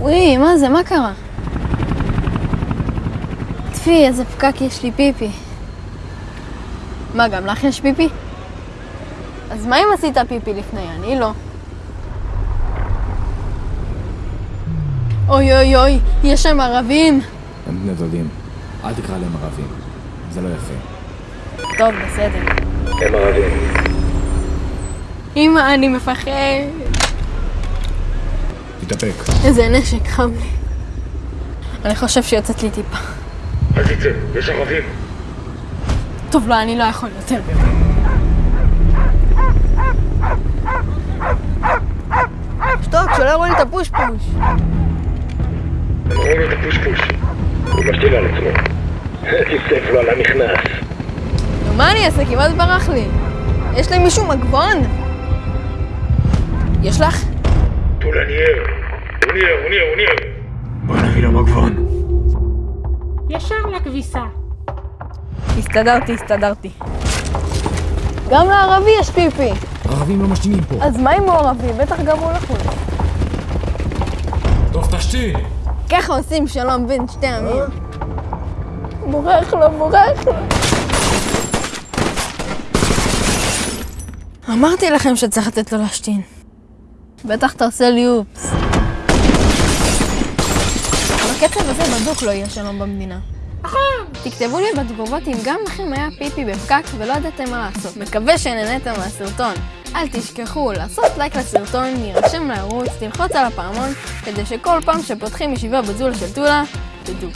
וואי, מה זה? מה קרה? טפי, איזה פקק יש לי פיפי. מה, גם לך יש פיפי? אז מה אם עשית פיפי לפני? אני לא. אוי אוי אוי, יש שם ערבים! הם בני דודים. אל תקרא להם ערבים. זה לא יפה. טוב, בסדר. הם ערבים. אמא, אני מפחד. תתאפק. איזה נשק חם לי. אני חושב שיוצאת לי טיפה. אל תצא, יש ערבים. טוב, לא, אני לא יכול יותר. שתוק, שלא יראו לי את הפוש פוש. הם ראו לו את הפושפוש. הוא משתיל על עצמו. כסף לו על הנכנס. נו, מה אני אעשה? כמעט ברח לי. יש למישהו מגבון? יש לך? טולה ניער, הוא ניער. בוא נביא לו מגבון. ישר לכביסה. הסתדרתי, הסתדרתי. גם לערבי יש פיפי. ערבים לא משתינים פה. אז מה אם הוא ערבי? בטח גם הוא לחוץ. טוב, תשתין! ככה עושים שלום בין שתי עמים. בורח לו, בורח לו. אמרתי לכם שצריך לתת לו להשתין. בטח אתה עושה לי אופס. בקצב הזה בדוק לא יהיה שלום במדינה. נכון. תכתבו לי בתגובות אם גם לכם היה פיפי בפקק ולא ידעתם מה לעשות. מקווה שנהניתם מהסרטון. אל תשכחו לעשות לייק לסרטון, להירשם לערוץ, תלחוץ על הפעמון, כדי שכל פעם שפותחים ישיבה בזולה של טולה, תדעו.